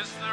Is the